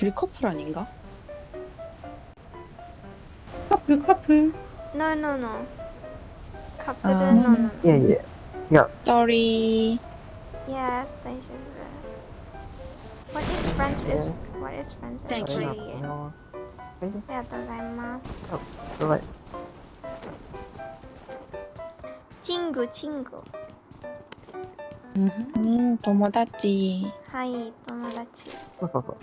둘이 커플 아닌가? 커플 커플 No, no, no. 커플은 아. no, no. 예, 예. Sorry. Yes, they should. What is friends is what is friends Thank is you. really- あありがとうございます。のはい。チングチング。 음, 友達.はい、友達。そうそうそう。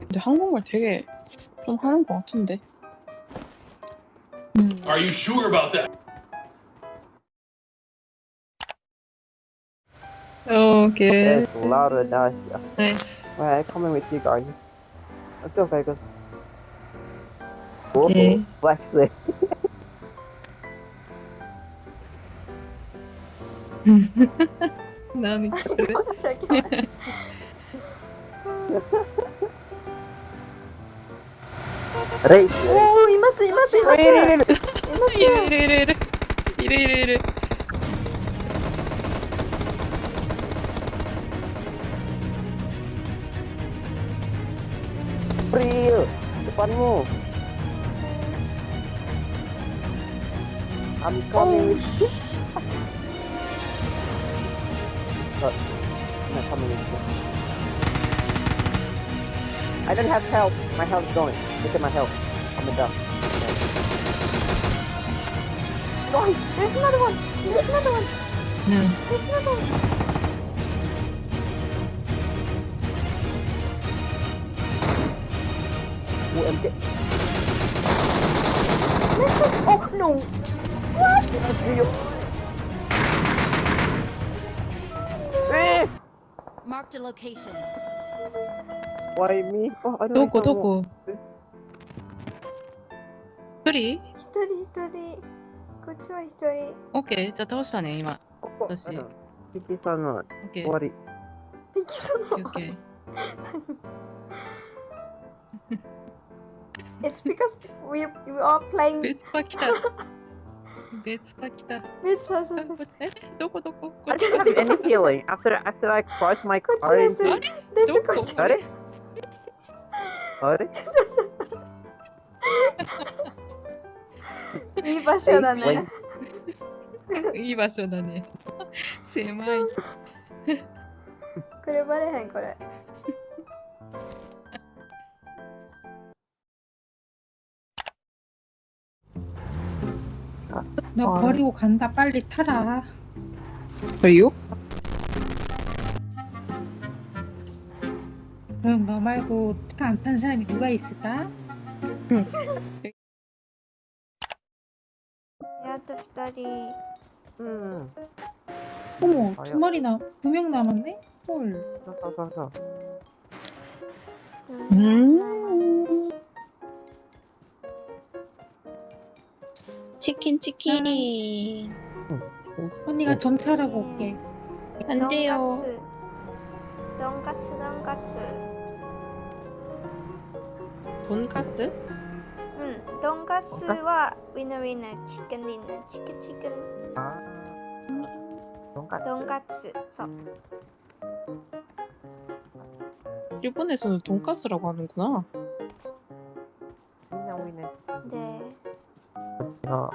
근데 한국말 되게 좀 하는 것 같은데. 음. Are you sure about that? Oh, okay. There's Laura down here. Nice. Alright, I'm coming with you guys. Let's go, Vegas. Whoa, okay. flexing. Nami. Race. おおいますいますいます。いますいるいるいるいるいるいるいるいる。April. Depanmu. I'm coming. Oh. Uh, I'm coming. I don't have health. My health's going look at my health. I'm a dumb guys there's another one. There's another one. No there's another one. UMK. oh no! What? Disappear. Eh! Marked a location. Why me? Oh, I don't どこどこ一人一人一人。こっちは一人。オッケー、じゃあ倒したね、今。ここ私。ピキさんの終わり。ピキさんの。オッケー。It's because we, we are playing. 別パ来た。別パ来た。パ。どこどこ。こっち。Any feeling after after I cross my car? あれ？あれ？あれ？いい場所だね。いい場所だね。狭い。これバレへんこれ。 나 어. 버리고 간다. 빨리 타라. 왜요? 그럼 너 말고 차 안 탄 사람이 누가 있을까? 야또 다리. 응. 어머 아, 두 마리 나, 두 명 남았네? 헐. 가서 가서. 음? 음? 치킨 치킨 언니가 전차라고 올게. 안 돼요. 돈가츠 돈가츠 돈가스? 응 돈가스와 위너 위너 치킨 있는 치킨 치킨 아 돈가스 돈가츠 서 일본에서는 돈가스라고 하는구나. な。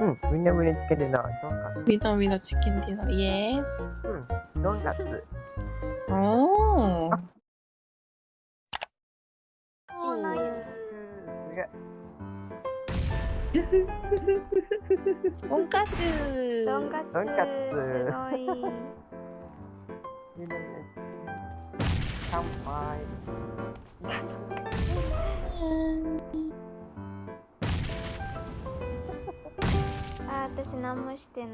うん、みんな胸つけてな。みどみどチキンディナー、イエース。うん、ドーナツ。おう。おー、ナイス。とんかつ。とんかツ。とんかつ。すごい。乾杯。あ、私何もしてない。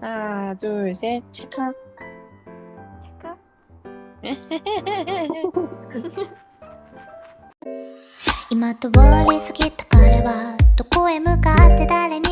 하나 둘 셋. 치카. チェカ今通り過ぎた彼はどこへ向かって誰に会う